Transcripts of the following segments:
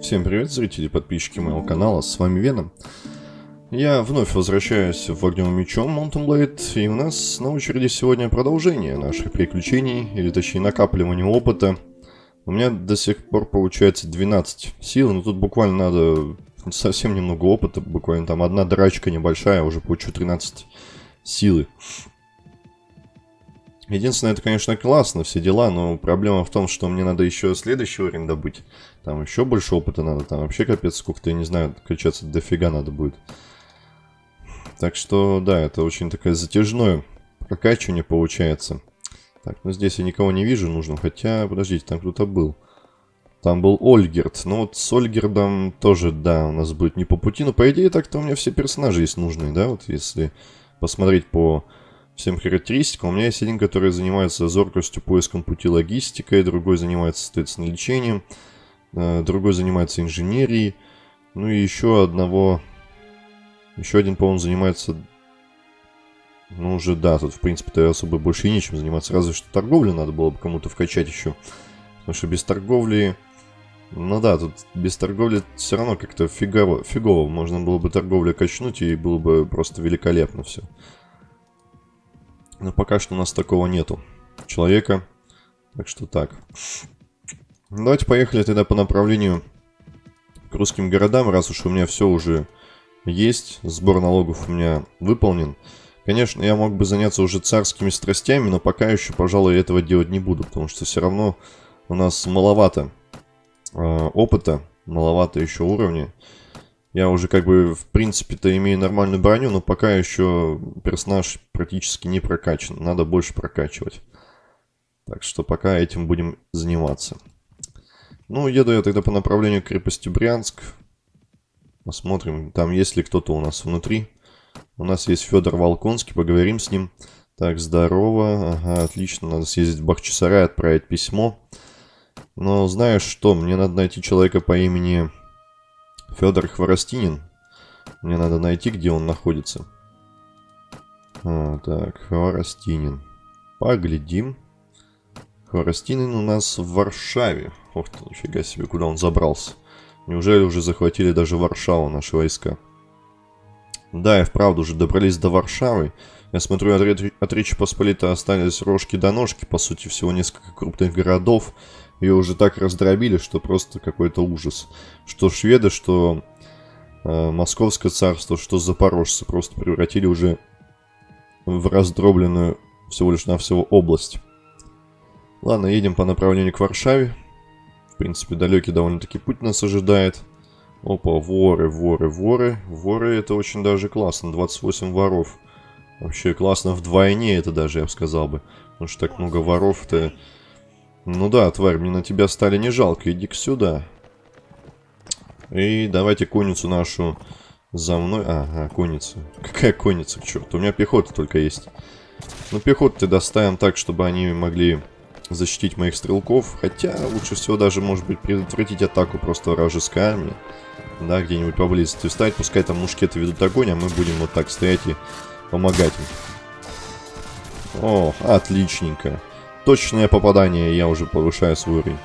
Всем привет, зрители и подписчики моего канала, с вами Веном. Я вновь возвращаюсь в огневым мечом Mountain Blade, и у нас на очереди сегодня продолжение наших приключений, или точнее накапливания опыта. У меня до сих пор получается 12 сил, но тут буквально надо совсем немного опыта, буквально там одна драчка небольшая, уже получу 13 силы. Единственное, это, конечно, классно, все дела, но проблема в том, что мне надо еще следующий уровень добыть. Там еще больше опыта надо, там вообще капец сколько-то, я не знаю, качаться дофига надо будет. Так что, да, это очень такое затяжное прокачивание получается. Так, ну здесь я никого не вижу нужно, хотя, подождите, там кто-то был. Там был Ольгерт. Ну вот с Ольгердом тоже, да, у нас будет не по пути. Но по идее так-то у меня все персонажи есть нужные, да? Вот если посмотреть по всем характеристикам. У меня есть один, который занимается зоркостью, поиском пути логистикой, другой занимается, соответственно, лечением, э, другой занимается инженерией, ну и еще одного, еще один, по-моему, занимается, ну уже да, тут в принципе-то особо больше и нечем заниматься, разве что торговлю надо было бы кому-то вкачать еще, потому что без торговли... Ну да, тут без торговли все равно как-то фигово, фигово. Можно было бы торговлю качнуть, и было бы просто великолепно все. Но пока что у нас такого нету человека. Так что так. Давайте поехали тогда по направлению к русским городам, раз уж у меня все уже есть. Сбор налогов у меня выполнен. Конечно, я мог бы заняться уже царскими страстями, но пока еще, пожалуй, этого делать не буду, потому что все равно у нас маловато э, опыта, маловато еще уровня. Я уже как бы в принципе-то имею нормальную броню, но пока еще персонаж практически не прокачан. Надо больше прокачивать. Так что пока этим будем заниматься. Ну, еду я тогда по направлению к крепости Брянск. Посмотрим, там есть ли кто-то у нас внутри. У нас есть Федор Волконский, поговорим с ним. Так, здорово. Ага, отлично. Надо съездить в Бахчисарай, отправить письмо. Но знаешь что, мне надо найти человека по имени Федор Хворостинин. Мне надо найти, где он находится. А, так, Хворостинин. Поглядим. Хворостинин у нас в Варшаве. Ох ты, нифига себе, куда он забрался. Неужели уже захватили даже Варшаву наши войска? Да, и вправду уже добрались до Варшавы. Я смотрю, от, Ре от Речи Посполитой остались рожки до ножки, по сути, всего несколько крупных городов. Ее уже так раздробили, что просто какой-то ужас. Что шведы, что э, Московское царство, что запорожцы просто превратили уже в раздробленную всего лишь навсего область. Ладно, едем по направлению к Варшаве. В принципе, далекий довольно-таки путь нас ожидает. Опа, воры, воры, воры. Воры это очень даже классно. 28 воров. Вообще классно вдвойне это даже, я бы сказал бы. Потому что так много воров-то ну да, тварь, мне на тебя стали не жалко, иди-ка сюда. И давайте конницу нашу за мной. Ага, конница. Какая конница, к черту? У меня пехота только есть. Ну, пехоту доставим так, чтобы они могли защитить моих стрелков. Хотя, лучше всего даже, может быть, предотвратить атаку просто вражеской армии. Да, где-нибудь поблизости встать. Пускай там мушкеты ведут огонь, а мы будем вот так стоять и помогать им. О, отличненько. Точное попадание, я уже повышаю свой уровень.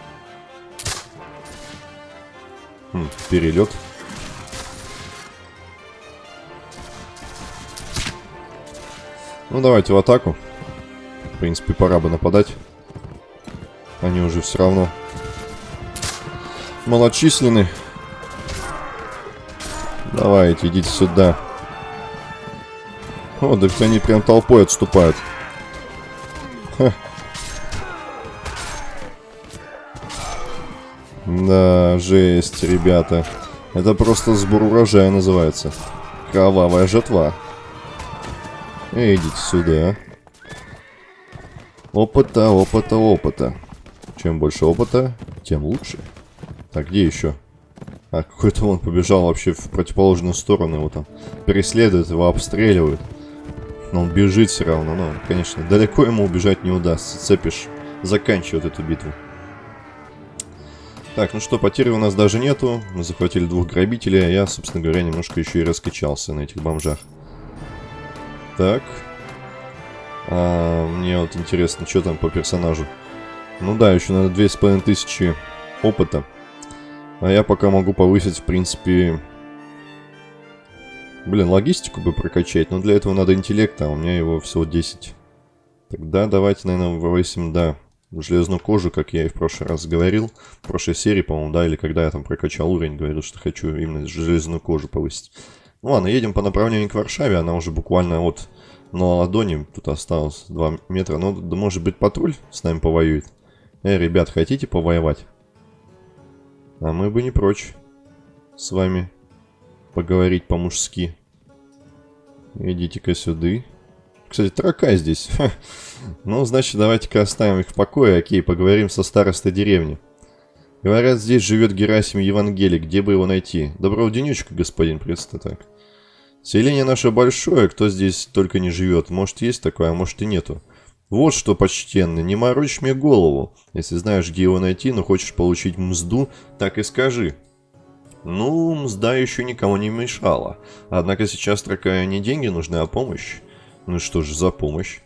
Хм, перелет. Ну, давайте в атаку. В принципе, пора бы нападать. Они уже все равно малочисленны. Давайте, идите сюда. О, да они прям толпой отступают. Ха. Да, жесть, ребята. Это просто сбор урожая называется. Кровавая жетва. Идите сюда. Опыта, опыта, опыта. Чем больше опыта, тем лучше. Так, где еще? А, какой-то он побежал вообще в противоположную сторону. Его там преследуют, его обстреливают. Но он бежит все равно. Но, конечно, далеко ему убежать не удастся. Цепишь, заканчивает эту битву. Так, ну что, потери у нас даже нету. Мы захватили двух грабителей, а я, собственно говоря, немножко еще и раскачался на этих бомжах. Так. А, мне вот интересно, что там по персонажу. Ну да, еще надо 2500 опыта. А я пока могу повысить, в принципе... Блин, логистику бы прокачать, но для этого надо интеллекта, а у меня его всего 10. Тогда давайте, наверное, повысим, да, железную кожу, как я и в прошлый раз говорил. В прошлой серии, по-моему, да, или когда я там прокачал уровень, говорил, что хочу именно железную кожу повысить. Ну ладно, едем по направлению к Варшаве, она уже буквально от на ладони, тут осталось 2 метра. Ну, да, может быть, патруль с нами повоюет. Эй, ребят, хотите повоевать? А мы бы не прочь с вами поговорить по-мужски. Идите-ка сюда. Кстати, трака здесь. ну, значит, давайте-ка оставим их в покое. Окей, поговорим со старостой деревни. Говорят, здесь живет Герасим Евангелик. Где бы его найти? Доброго денечка, господин, так. Селение наше большое, кто здесь только не живет. Может, есть такое, а может и нету. Вот что, почтенный, не морочь мне голову. Если знаешь, где его найти, но хочешь получить мзду, так и скажи. Ну, мзда еще никому не мешала. Однако сейчас такая не деньги нужны, а помощь. Ну что ж за помощь?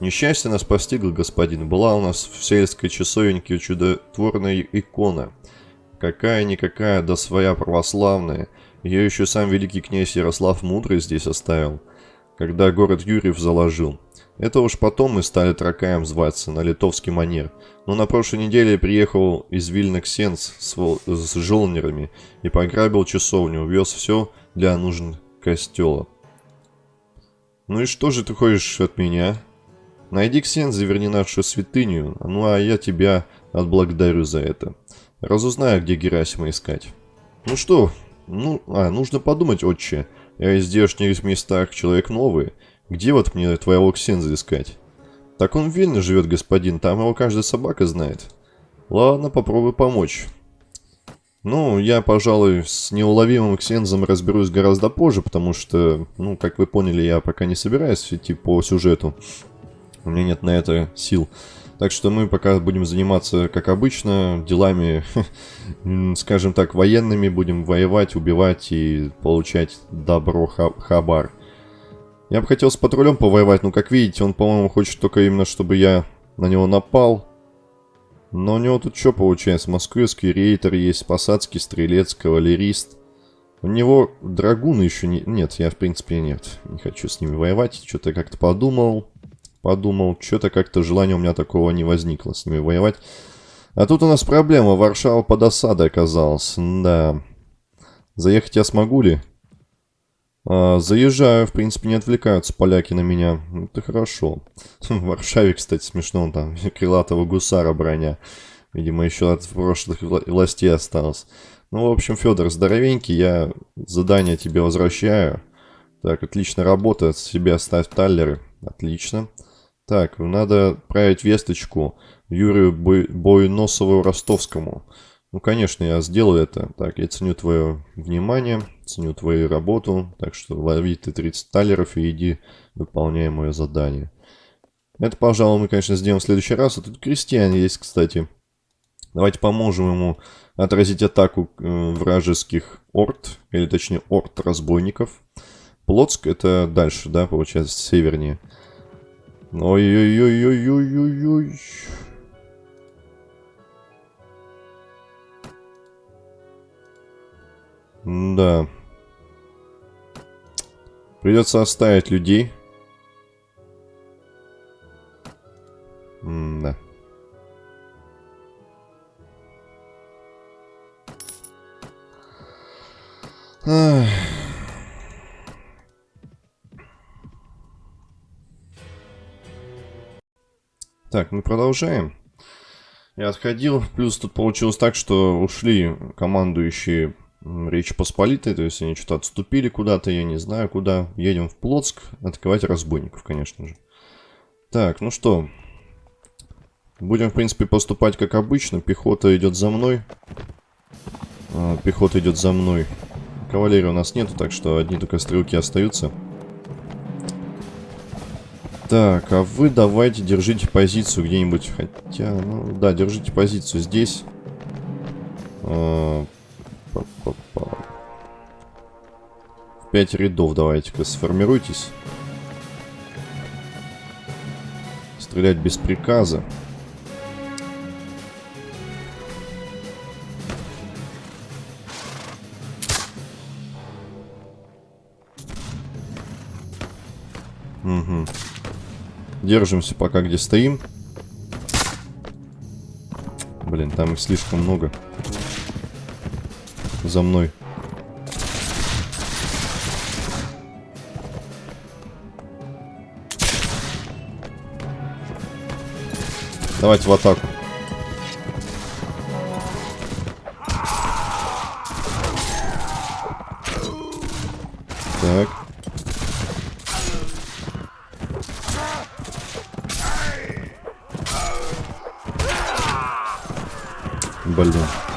Несчастье нас постигло, господин. Была у нас в сельской часовеньке чудотворная икона. Какая-никакая, да своя православная. Ее еще сам великий князь Ярослав Мудрый здесь оставил, когда город Юрьев заложил. Это уж потом мы стали Тракаем зваться, на литовский манер. Но на прошлой неделе приехал из Вильна Ксенц с, с жолнерами и пограбил часовню, увез все для нужд костела. Ну и что же ты хочешь от меня? Найди Ксенц, заверни нашу святыню, ну а я тебя отблагодарю за это. Разузнаю, где Герасима искать. Ну что, ну, а, нужно подумать, отче. Я из здешних местах человек новый. Где вот мне твоего Ксенза искать? Так он в Вильне живет, господин, там его каждая собака знает. Ладно, попробуй помочь. Ну, я, пожалуй, с неуловимым Ксензом разберусь гораздо позже, потому что, ну, как вы поняли, я пока не собираюсь идти по сюжету. У меня нет на это сил. Так что мы пока будем заниматься, как обычно, делами, скажем так, военными. Будем воевать, убивать и получать добро хабар. Я бы хотел с патрулем повоевать, но, как видите, он, по-моему, хочет только именно, чтобы я на него напал. Но у него тут что получается? Москвский рейтер есть, посадский, стрелец, кавалерист. У него драгуны еще не... Нет, я, в принципе, нет. Не хочу с ними воевать. Что-то как-то подумал. Подумал. Что-то как-то желания у меня такого не возникло с ними воевать. А тут у нас проблема. Варшава под осадой оказалась. Да. Заехать я смогу ли? А, заезжаю, в принципе, не отвлекаются поляки на меня. Это хорошо. В Варшаве, кстати, смешно, там крылатого гусара броня. Видимо, еще от прошлых властей осталось. Ну, в общем, Федор, здоровенький, я задание тебе возвращаю. Так, отлично работа, себе оставь таллеры. Отлично. Так, надо отправить весточку Юрию Бой Бойносову Ростовскому. Ну, конечно, я сделаю это. Так, я ценю твое внимание, ценю твою работу. Так что лови ты 30 талеров и иди, выполняй мое задание. Это, пожалуй, мы, конечно, сделаем в следующий раз. А тут крестьян есть, кстати. Давайте поможем ему отразить атаку э, вражеских орд, или точнее орд разбойников. Плотск это дальше, да, получается, севернее. Ой-ой-ой-ой-ой-ой-ой. Да. Придется оставить людей. М да. Так, мы продолжаем. Я отходил, плюс тут получилось так, что ушли командующие Речь Посполитой, то есть они что-то отступили куда-то, я не знаю куда. Едем в Плотск, атаковать разбойников, конечно же. Так, ну что. Будем, в принципе, поступать как обычно. Пехота идет за мной. А, пехота идет за мной. Кавалерии у нас нету, так что одни только стрелки остаются. Так, а вы давайте держите позицию где-нибудь. Хотя, ну да, держите позицию здесь. Пять рядов давайте-ка сформируйтесь. Стрелять без приказа. Угу. Держимся пока где стоим. Блин, там их слишком много. За мной. Давайте в атаку. Так. Блин.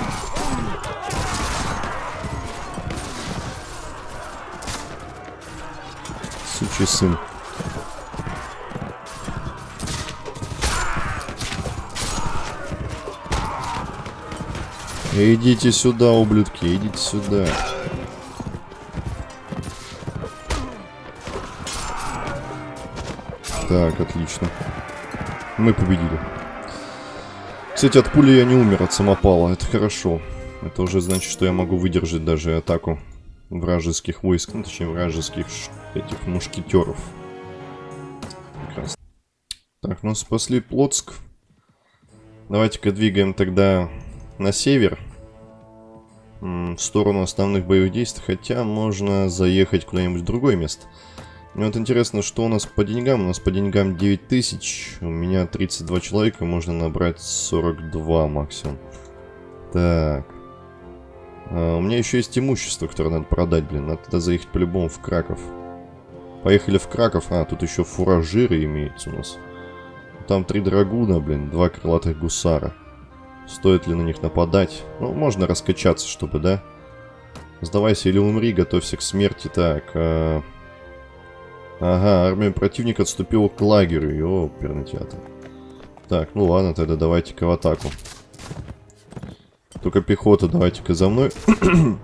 Сучий сын. Идите сюда, ублюдки, идите сюда. Так, отлично. Мы победили. Кстати, от пули я не умер, от самопала. Это хорошо. Это уже значит, что я могу выдержать даже атаку вражеских войск. Ну, точнее, вражеских этих мушкетеров. Так, ну спасли Плотск. Давайте-ка двигаем тогда на север. В сторону основных боевых действий. Хотя можно заехать куда-нибудь в другое место. Мне вот интересно, что у нас по деньгам. У нас по деньгам 9000. У меня 32 человека. Можно набрать 42 максимум. Так. А, у меня еще есть имущество, которое надо продать, блин. Надо тогда заехать по-любому в Краков. Поехали в Краков. А, тут еще фуражиры имеются у нас. Там три драгуна, блин. Два крылатых гусара. Стоит ли на них нападать? Ну, можно раскачаться, чтобы, да? Сдавайся или умри, готовься к смерти. Так, а... Ага, армия противника отступила к лагерю. Ёперный театр. Так, ну ладно, тогда давайте-ка в атаку. Только пехота, давайте-ка за мной.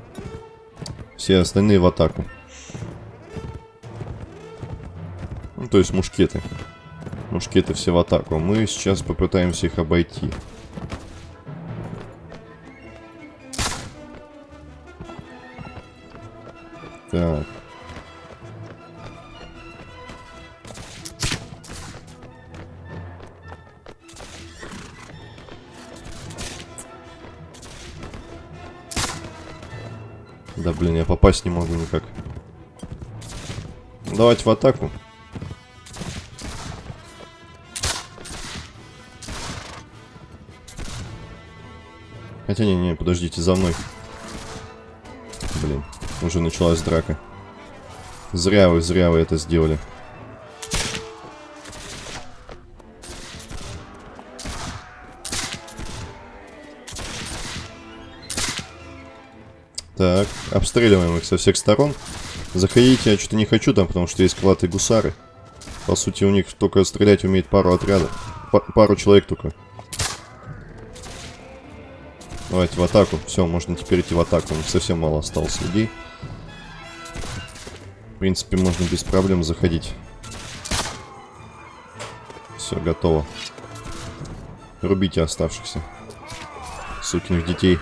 Все остальные в атаку. Ну, то есть мушкеты. Мушкеты все в атаку. Мы сейчас попытаемся их обойти. Так. Попасть не могу никак. Давайте в атаку. Хотя не, не, подождите, за мной. Блин, уже началась драка. Зря вы, зря вы это сделали. Обстреливаем их со всех сторон. Заходите, я что-то не хочу там, потому что есть крылатые гусары. По сути, у них только стрелять умеет пару отрядов. П пару человек только. Давайте в атаку. Все, можно теперь идти в атаку. У них совсем мало осталось людей. В принципе, можно без проблем заходить. Все, готово. Рубите оставшихся. Сукиных детей.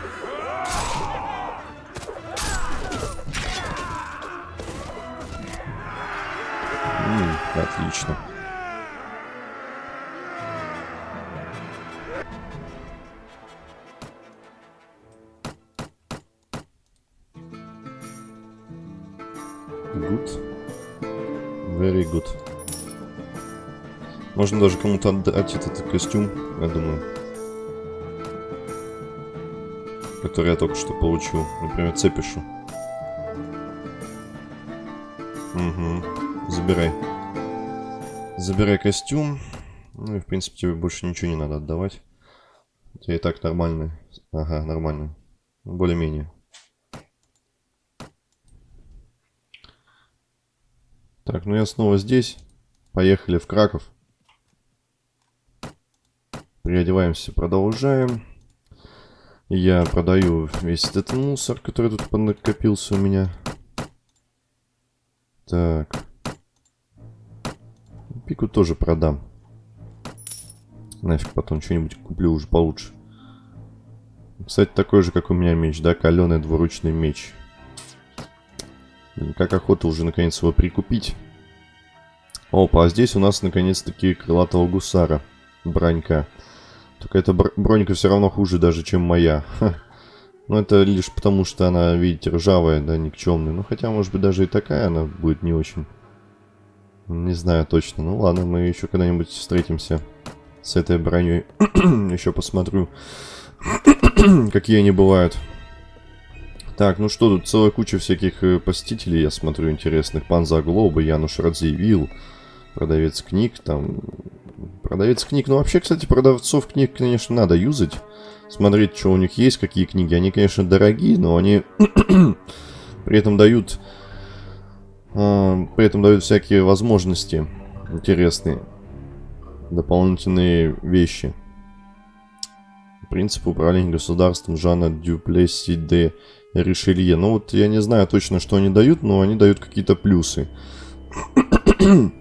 Отлично. Good. Very good. Можно даже кому-то отдать этот костюм, я думаю. Который я только что получил. Например, цепишу. Угу. Забирай. Забирай костюм. Ну и, в принципе, тебе больше ничего не надо отдавать. У тебя и так нормальный. Ага, нормально. Более-менее. Так, ну я снова здесь. Поехали в Краков. Переодеваемся, продолжаем. Я продаю весь этот мусор, который тут накопился у меня. Так. Пику тоже продам. Нафиг потом что-нибудь куплю уже получше. Кстати, такой же, как у меня меч, да? Каленый двуручный меч. Как охота уже наконец его прикупить. Опа, а здесь у нас наконец-таки крылатого гусара. Бронька. Только эта бронька все равно хуже даже, чем моя. Но это лишь потому, что она, видите, ржавая, да, никчемная. Ну, хотя, может быть, даже и такая она будет не очень. Не знаю точно. Ну, ладно, мы еще когда-нибудь встретимся с этой броней. еще посмотрю, какие они бывают. Так, ну что, тут целая куча всяких э, посетителей, я смотрю, интересных. Пан Заглоба, Януш Радзивилл, продавец книг, там... Продавец книг, ну вообще, кстати, продавцов книг, конечно, надо юзать. Смотреть, что у них есть, какие книги. Они, конечно, дорогие, но они при этом дают... Э, при этом дают всякие возможности интересные. Дополнительные вещи. Принцип управления государством Жана Дюплесси де Ришелье. Ну вот я не знаю точно, что они дают, но они дают какие-то плюсы.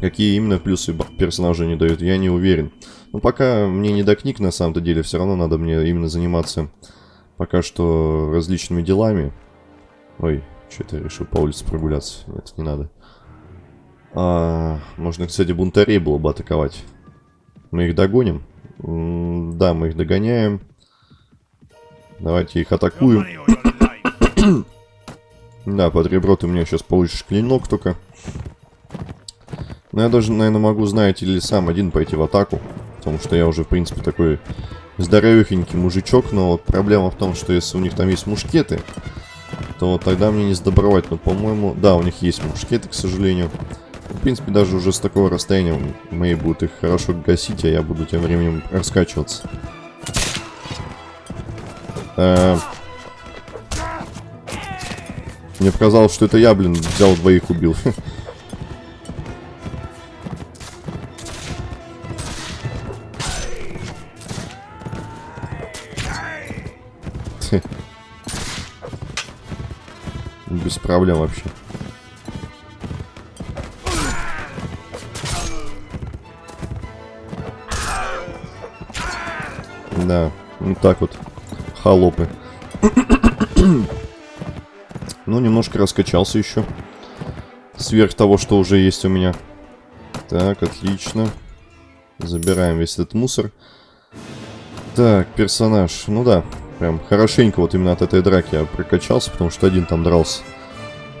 Какие именно плюсы персонажи не дают, я не уверен. Но пока мне не до книг, на самом-то деле, все равно надо мне именно заниматься пока что различными делами. Ой, что-то решил по улице прогуляться. Нет, не надо. А, можно, кстати, бунтарей было бы атаковать. Мы их догоним. М да, мы их догоняем. Давайте их атакуем. да, под ребро ты у меня сейчас получишь клинок только. Но я даже, наверное, могу, знаете ли, сам один пойти в атаку. Потому что я уже, в принципе, такой здоровехенький мужичок. Но вот проблема в том, что если у них там есть мушкеты, то тогда мне не сдобровать. Но, по-моему, да, у них есть мушкеты, к сожалению. В принципе, даже уже с такого расстояния мои будут их хорошо гасить, а я буду тем временем раскачиваться. Э, мне показалось, что это я, блин, взял двоих убил. Без проблем вообще. Да, вот так вот холопы. ну, немножко раскачался еще. Сверх того, что уже есть у меня. Так, отлично. Забираем весь этот мусор. Так, персонаж. Ну да, прям хорошенько вот именно от этой драки я прокачался, потому что один там дрался.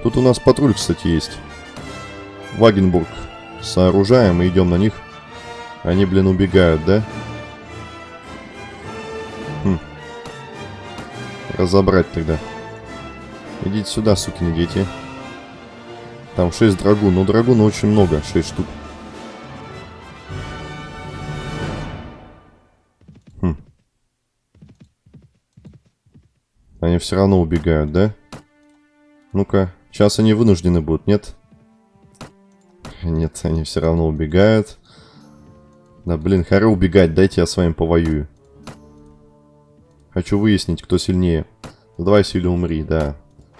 Тут у нас патруль, кстати, есть. Вагенбург. Сооружаем и идем на них. Они, блин, убегают, да? Да. разобрать тогда. Идите сюда, сукины дети. Там 6 драгун. Но драгун очень много. 6 штук. Все равно убегают, да? Ну-ка. Сейчас они вынуждены будут, нет? Нет, они все равно убегают. Да, блин, харе убегать. Дайте я с вами повоюю. Хочу выяснить, кто сильнее. Сдавайся или умри, да.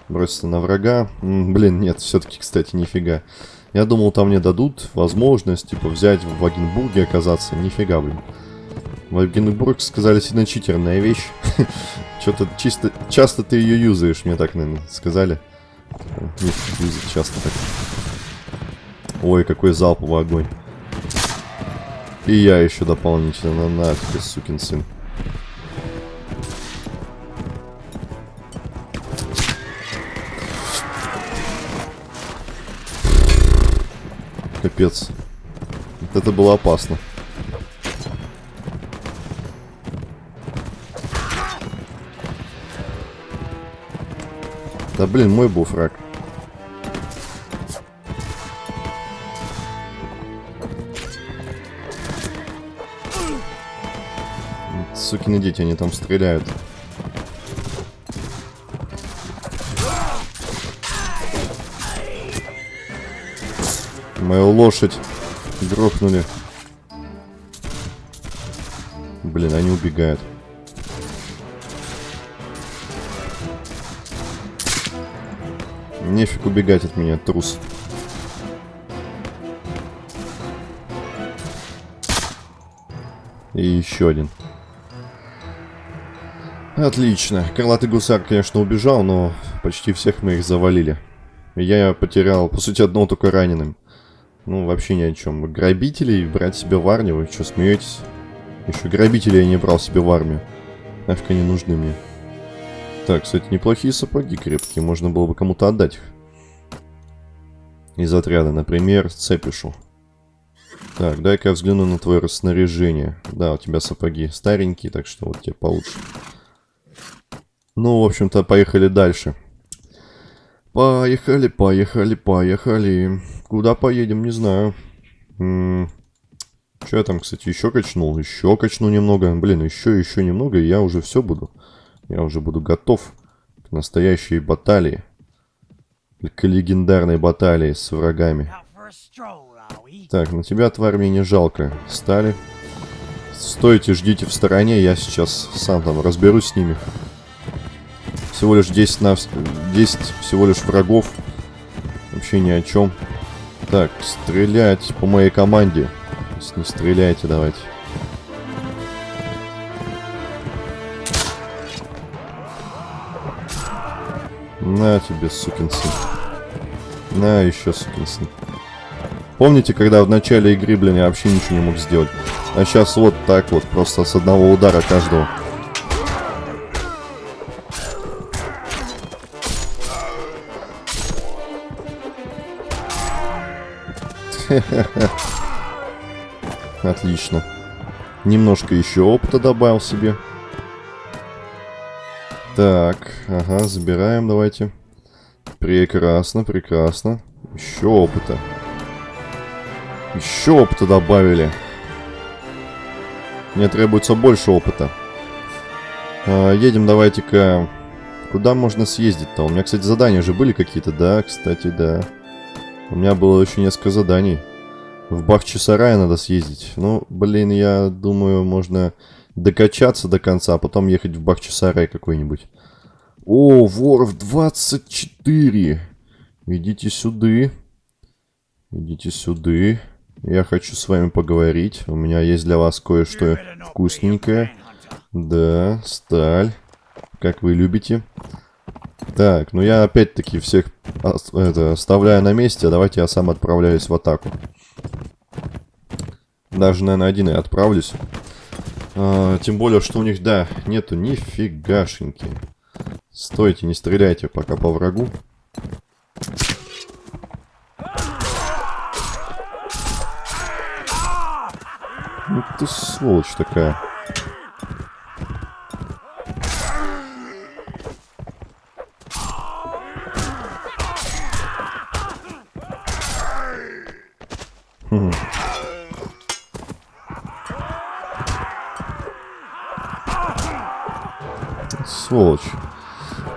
Броситься на врага. -м, блин, нет, все-таки, кстати, нифига. Я думал, там мне дадут возможность, типа, взять в Вагенбурге оказаться. Нифига, блин. Вагенбург, сказали, сильно читерная вещь. Что-то чисто... Часто ты ее юзаешь, мне так, наверное, сказали. Юзать часто так. Ой, какой залповый огонь. И я еще дополнительно. На, ты, сукин сын. Капец. Это было опасно. Да блин, мой был фраг. Сукины дети, они там стреляют. Мою лошадь грохнули. Блин, они убегают. Нефиг убегать от меня, трус. И еще один. Отлично. Крылатый гусар, конечно, убежал, но почти всех мы их завалили. Я потерял, по сути, одного только раненым. Ну, вообще ни о чем. Грабителей брать себе в армию? Вы что, смеетесь? Еще грабителей я не брал себе в армию. Нафиг они нужны мне. Так, кстати, неплохие сапоги крепкие. Можно было бы кому-то отдать их. Из отряда, например, Цепишу. Так, дай-ка я взгляну на твое снаряжение. Да, у тебя сапоги старенькие, так что вот тебе получше. Ну, в общем-то, поехали дальше. Поехали, поехали, поехали. Куда поедем, не знаю. М -м что я там, кстати, еще качнул? Еще качну немного. Блин, еще, еще немного, и я уже все буду. Я уже буду готов к настоящей баталии. К легендарной баталии с врагами. Так, на тебя, тварь, мне не жалко. Стали. Стойте, ждите в стороне, я сейчас сам там разберусь с ними. Всего лишь 10 на... 10 всего лишь врагов. Вообще ни о чем. Так, стрелять по моей команде. Не стреляйте, давайте. На тебе, сукин сын. На, еще сукин сын. Помните, когда в начале игры, блин, я вообще ничего не мог сделать? А сейчас вот так вот, просто с одного удара каждого. Отлично. Немножко еще опыта добавил себе. Так, ага, забираем, давайте. Прекрасно, прекрасно. Еще опыта. Еще опыта добавили. Мне требуется больше опыта. А, едем давайте-ка... Куда можно съездить-то? У меня, кстати, задания же были какие-то, да? Кстати, да. У меня было еще несколько заданий. В Бахчисарай надо съездить. Ну, блин, я думаю, можно докачаться до конца, а потом ехать в Бахчисарай какой-нибудь. О, Воров 24. Идите сюда. Идите сюда. Я хочу с вами поговорить. У меня есть для вас кое-что вкусненькое. Да, сталь. Как вы любите. Так, ну я опять-таки всех это, оставляю на месте, давайте я сам отправляюсь в атаку. Даже, наверное, один и отправлюсь. А, тем более, что у них, да, нету нифигашеньки. Стойте, не стреляйте пока по врагу. Ну ты сволочь такая. Сволочь.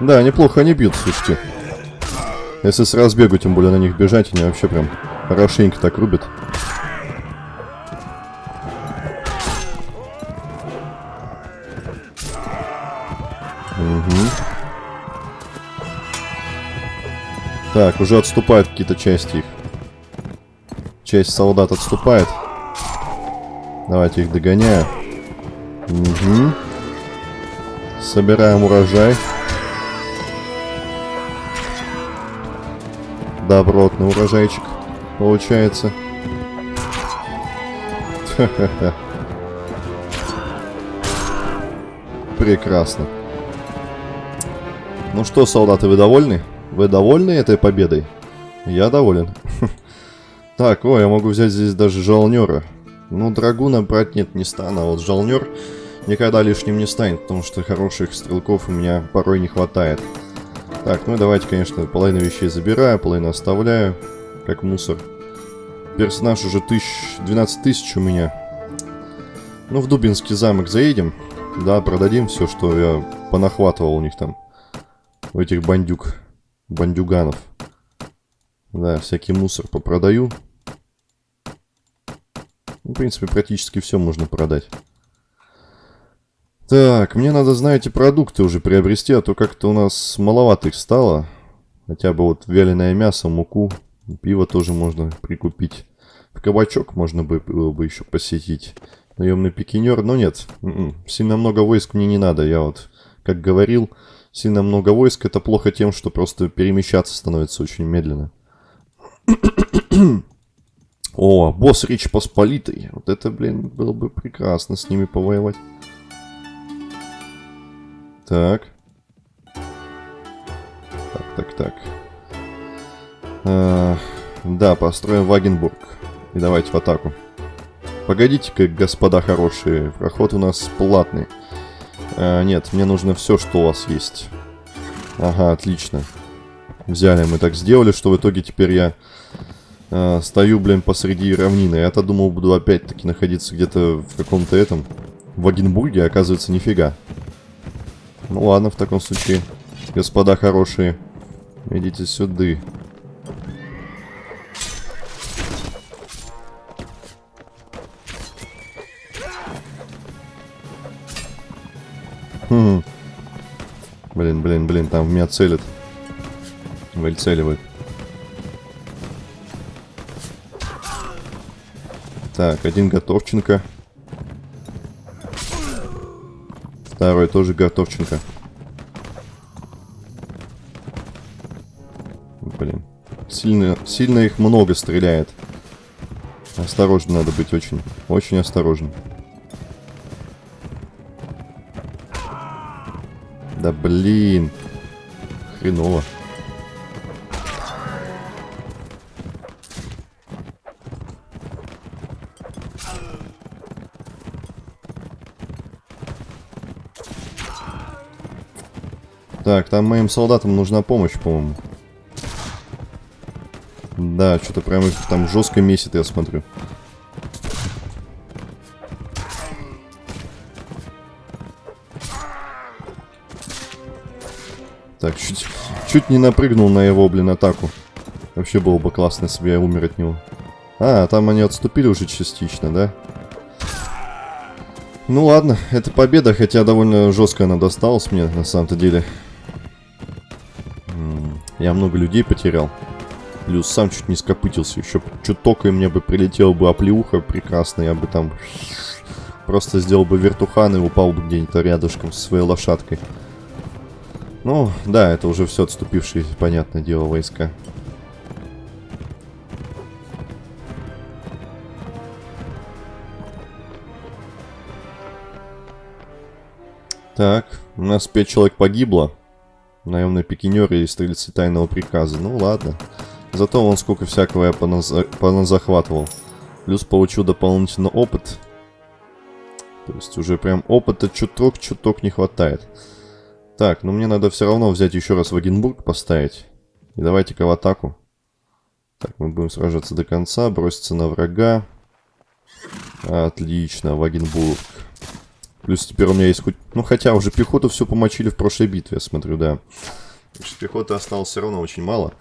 Да, неплохо они бьют, слушайте. Если с разбегу, тем более на них бежать, они вообще прям хорошенько так рубят. Угу. Так, уже отступают какие-то части их. Часть солдат отступает. Давайте их догоняю. Угу. Собираем урожай. Добротный урожайчик получается. Прекрасно. Ну что, солдаты, вы довольны? Вы довольны этой победой? Я доволен. Так, о, я могу взять здесь даже жалнера. Ну, драгуна брать нет, не стану, а вот жалнер никогда лишним не станет, потому что хороших стрелков у меня порой не хватает. Так, ну давайте, конечно, половину вещей забираю, половину оставляю, как мусор. Персонаж уже тысяч, 12 тысяч у меня. Ну, в Дубинский замок заедем. Да, продадим все, что я понахватывал у них там. У этих бандюк, бандюганов. Да, всякий мусор попродаю. Ну, в принципе, практически все можно продать. Так, мне надо, знаете, продукты уже приобрести, а то как-то у нас маловато их стало. Хотя бы вот вяленое мясо, муку, пиво тоже можно прикупить. В кабачок можно бы, было бы еще посетить. Наемный пикинер, но нет, м-м, сильно много войск мне не надо. Я вот, как говорил, сильно много войск это плохо тем, что просто перемещаться становится очень медленно. О, босс Речь Посполитой. Вот это, блин, было бы прекрасно с ними повоевать. Так. Так, так, так. А, да, построим Вагенбург. И давайте в атаку. Погодите-ка, господа хорошие. Проход у нас платный. А, нет, мне нужно все, что у вас есть. Ага, отлично. Взяли, мы так сделали, что в итоге теперь я э, стою, блин, посреди равнины. Я-то думал, буду опять-таки находиться где-то в каком-то этом... В Вагенбурге, а оказывается, нифига. Ну ладно, в таком случае, господа хорошие, идите сюда. Хм. Блин, блин, блин, там в меня целят. Выцеливают. Так, один готовченко. Второй тоже готовченко. Блин. Сильно, сильно их много стреляет. Осторожно надо быть очень. Очень осторожно. Да блин. Хреново. Так, там моим солдатам нужна помощь, по-моему. Да, что-то прям их там жестко месит, я смотрю. Так, чуть, чуть не напрыгнул на его, блин, атаку. Вообще было бы классно, если бы я умер от него. А, там они отступили уже частично, да? Ну ладно, это победа, хотя довольно жестко она досталась мне, на самом-то деле. Я много людей потерял. Плюс сам чуть не скопытился. Еще чуток и мне бы прилетела бы оплеуха прекрасно. Я бы там просто сделал бы вертухан и упал бы где-нибудь рядышком со своей лошадкой. Ну, да, это уже все отступившие, понятное дело, войска. Так, у нас 5 человек погибло. Наемные пикинеры и стрельцы тайного приказа. Ну ладно. Зато он сколько всякого я поназахватывал. Плюс получил дополнительно опыт. То есть уже прям опыта чуток-чуток не хватает. Так, ну мне надо все равно взять еще раз Вагенбург поставить. И давайте-ка в атаку. Так, мы будем сражаться до конца, броситься на врага. Отлично, Вагенбург. Плюс теперь у меня есть хоть... Ну, хотя уже пехоту все помочили в прошлой битве, я смотрю, да. Что пехоты осталось все равно очень мало.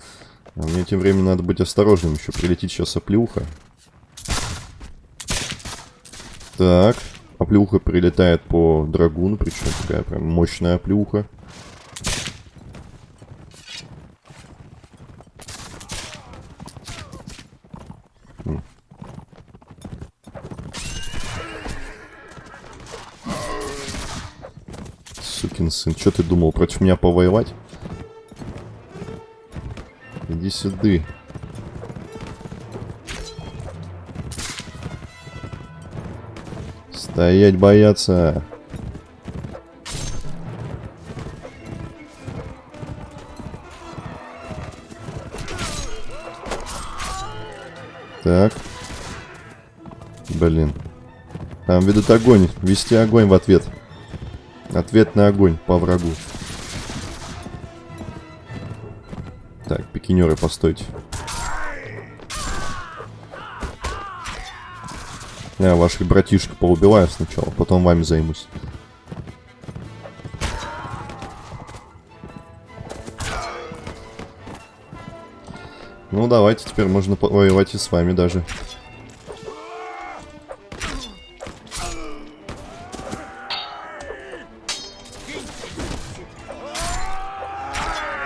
А мне тем временем надо быть осторожным. Еще прилетит сейчас оплюха. Так. Оплюха прилетает по драгуну, причем такая прям мощная оплюха. Сукин сын. Что ты думал, против меня повоевать? Иди сюда. Стоять бояться. Так. Блин. Там ведут огонь. Вести огонь в ответ. Ответный огонь по врагу. Так, пикинеры, постойте. Я ваших братишек поубиваю сначала, потом вами займусь. Ну, давайте, теперь можно воевать и с вами даже.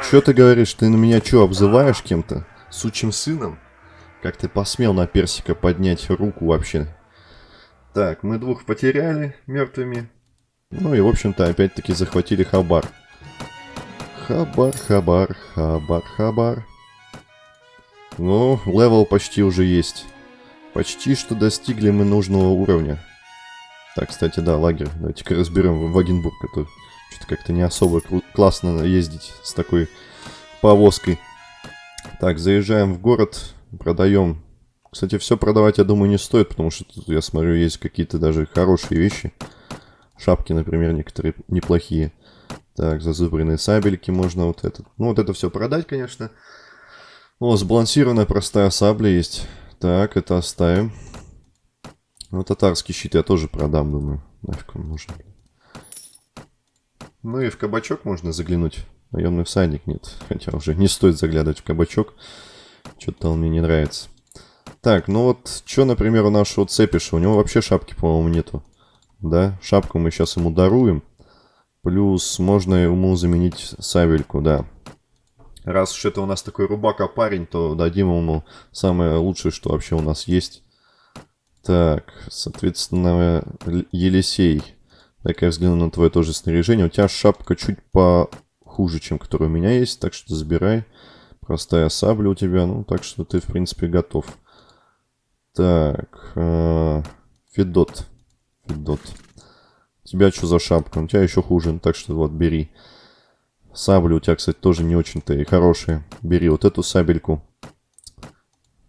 Что ты говоришь? Ты на меня что, обзываешь кем-то? Сучим сыном? Как ты посмел на персика поднять руку вообще? Так, мы двух потеряли мертвыми. Ну и, в общем-то, опять-таки захватили Хабар. Хабар, Хабар, Хабар, Хабар. Ну, level почти уже есть. Почти что достигли мы нужного уровня. Так, кстати, да, лагерь. Давайте-ка разберем Вагенбург. Это что-то как-то не особо классно ездить с такой повозкой. Так, заезжаем в город, продаем. Кстати, все продавать, я думаю, не стоит, потому что тут, я смотрю, есть какие-то даже хорошие вещи. Шапки, например, некоторые неплохие. Так, зазубренные сабельки можно вот этот. Ну, вот это все продать, конечно. О, сбалансированная простая сабля есть. Так, это оставим. Ну, татарский щит я тоже продам, думаю. Нафиг он нужен. Ну и в кабачок можно заглянуть. Наемный всадник нет. Хотя уже не стоит заглядывать в кабачок. Что-то он мне не нравится. Так, ну вот, что, например, у нашего цепиша? У него вообще шапки, по-моему, нету. Да, шапку мы сейчас ему даруем. Плюс можно ему заменить сабельку, да. Раз уж это у нас такой рубака парень, то дадим ему самое лучшее, что вообще у нас есть. Так, соответственно, Елисей. Так, я взгляну на твое тоже снаряжение. У тебя шапка чуть похуже, чем которая у меня есть, так что забирай. Простая сабля у тебя, ну, так что ты, в принципе, готов. Так, э, Федот. Федот. Тебя что за шапка? У тебя еще хуже, так что вот, бери. Сабли у тебя, кстати, тоже не очень-то и хорошие. Бери вот эту сабельку.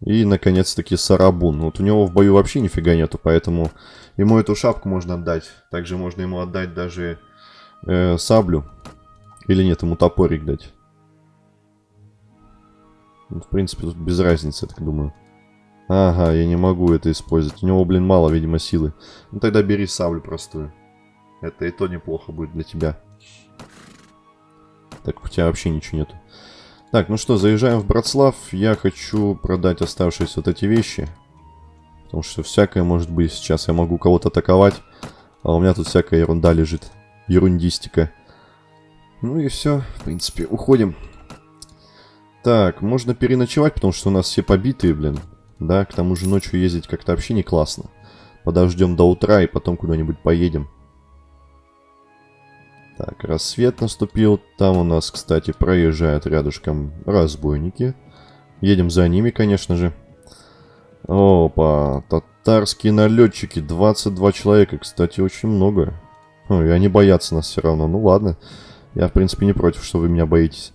И, наконец-таки, Сарабун. Вот у него в бою вообще нифига нету, поэтому ему эту шапку можно отдать. Также можно ему отдать даже э, саблю. Или нет, ему топорик дать. Ну, в принципе, тут без разницы, я так думаю. Ага, я не могу это использовать. У него, блин, мало, видимо, силы. Ну, тогда бери саблю простую. Это и то неплохо будет для тебя. Так, у тебя вообще ничего нету. Так, ну что, заезжаем в Братслав. Я хочу продать оставшиеся вот эти вещи. Потому что всякое может быть сейчас. Я могу кого-то атаковать. А у меня тут всякая ерунда лежит. Ерундистика. Ну и все. В принципе, уходим. Так, можно переночевать, потому что у нас все побитые, блин. Да, к тому же ночью ездить как-то вообще не классно. Подождем до утра и потом куда-нибудь поедем. Так, рассвет наступил. Там у нас, кстати, проезжают рядышком разбойники. Едем за ними, конечно же. Опа, татарские налетчики. 22 человека, кстати, очень много. Ой, они боятся нас все равно. Ну ладно. Я, в принципе, не против, что вы меня боитесь.